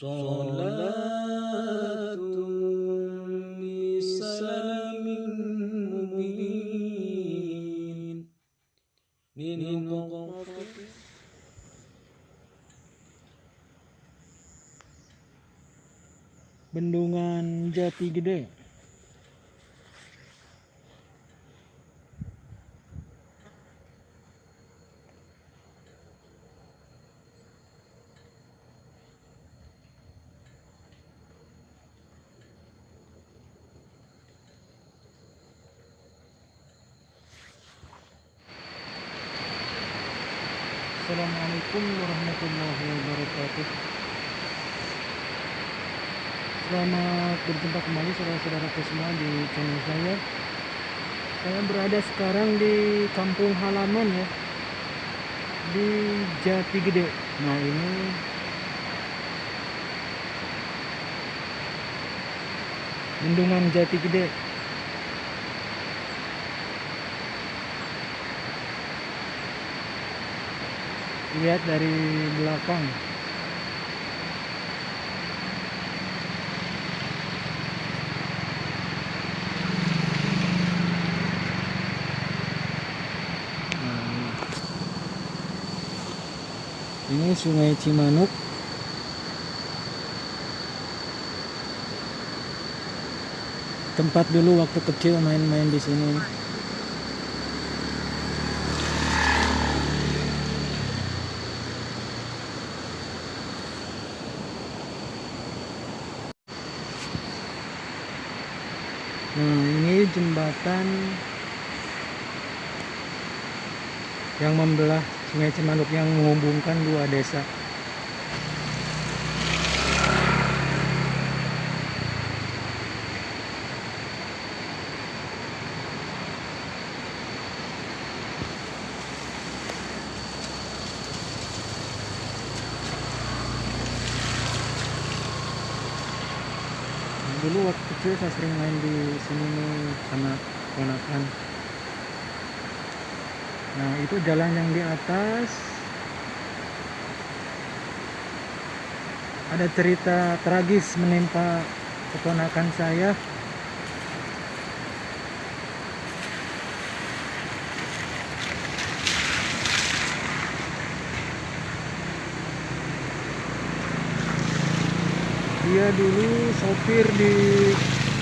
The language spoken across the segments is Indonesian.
صلاة بسلام مبين لنقطة Bendungan Jati Gede. Assalamualaikum warahmatullahi wabarakatuh. Selamat berjumpa kembali saudara-saudaraku semua di channel saya. Saya berada sekarang di kampung halaman ya. Di Jati Gede. Nah, ini Bendungan Jati Gede. Lihat dari belakang. Nah, ini Sungai Cimanuk. Tempat dulu waktu kecil main-main di sini. Nah, ini jembatan yang membelah Sungai Cimanuk yang menghubungkan dua desa. Dulu waktu kecil saya sering main di sini nih sama ponakan. Nah, itu jalan yang di atas. Ada cerita tragis menimpa keponakan saya. Dia dulu sopir di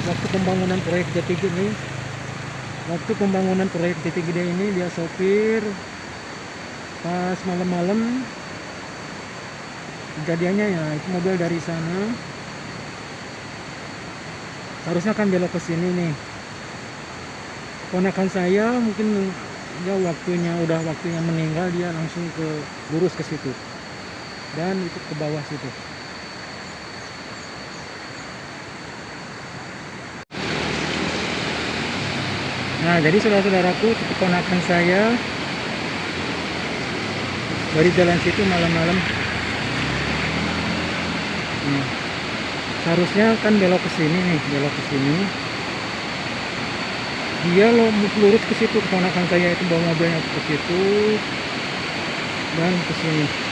waktu pembangunan proyek Jati Gede waktu pembangunan proyek Jati Gede ini dia sopir pas malam-malam. Kejadiannya ya itu mobil dari sana. Harusnya kan belok ke sini nih. Ponakan saya mungkin ya waktunya udah waktunya meninggal dia langsung ke lurus ke situ. Dan itu ke bawah situ Nah, jadi saudara-saudaraku, keponakan saya dari jalan situ malam-malam. Nah, harusnya kan belok ke sini nih, belok ke sini. Dia lo lurus ke situ, keponakan saya itu bawa mobilnya ke situ dan ke sini.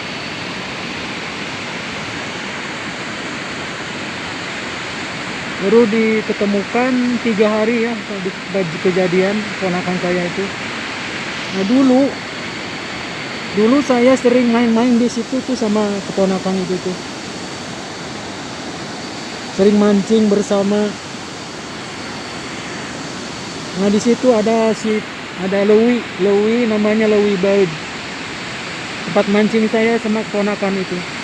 Baru diketemukan tiga hari ya di baju kejadian ponakan saya itu. Nah dulu dulu saya sering main-main di situ tuh sama keponakan itu. Tuh sering mancing bersama. Nah di situ ada si ada Lewi Lewi namanya Lewi Baud. Tempat mancing saya sama keponakan itu